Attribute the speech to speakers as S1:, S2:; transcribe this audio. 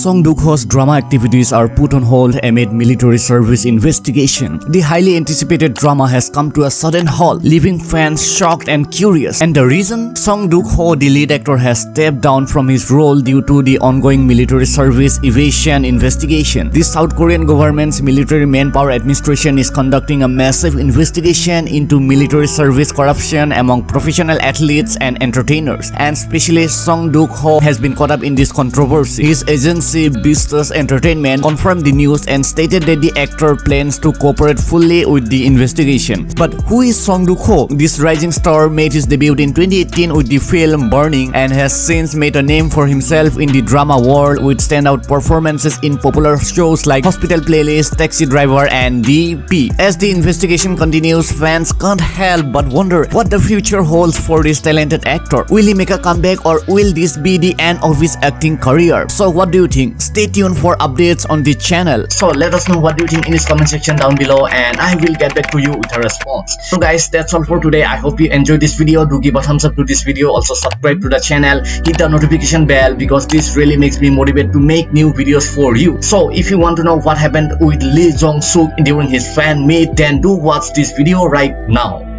S1: Song Duk-ho's drama activities are put on hold amid military service investigation. The highly anticipated drama has come to a sudden halt, leaving fans shocked and curious. And the reason? Song Duk-ho, the lead actor, has stepped down from his role due to the ongoing military service evasion investigation. The South Korean government's military manpower administration is conducting a massive investigation into military service corruption among professional athletes and entertainers. And especially Song Duk-ho has been caught up in this controversy. His agency Vistas Entertainment confirmed the news and stated that the actor plans to cooperate fully with the investigation. But who is Song Duk-ho? This rising star made his debut in 2018 with the film Burning and has since made a name for himself in the drama world with standout performances in popular shows like Hospital Playlist, Taxi Driver and DP. As the investigation continues, fans can't help but wonder what the future holds for this talented actor. Will he make a comeback or will this be the end of his acting career? So what do you think? Stay tuned for updates on the channel. So let us know what you think in this comment section down below and I will get back to you with a response. So guys, that's all for today. I hope you enjoyed this video. Do give a thumbs up to this video. Also subscribe to the channel. Hit the notification bell because this really makes me motivated to make new videos for you. So if you want to know what happened with Lee Jong Suk during his fan meet, then do watch this video right now.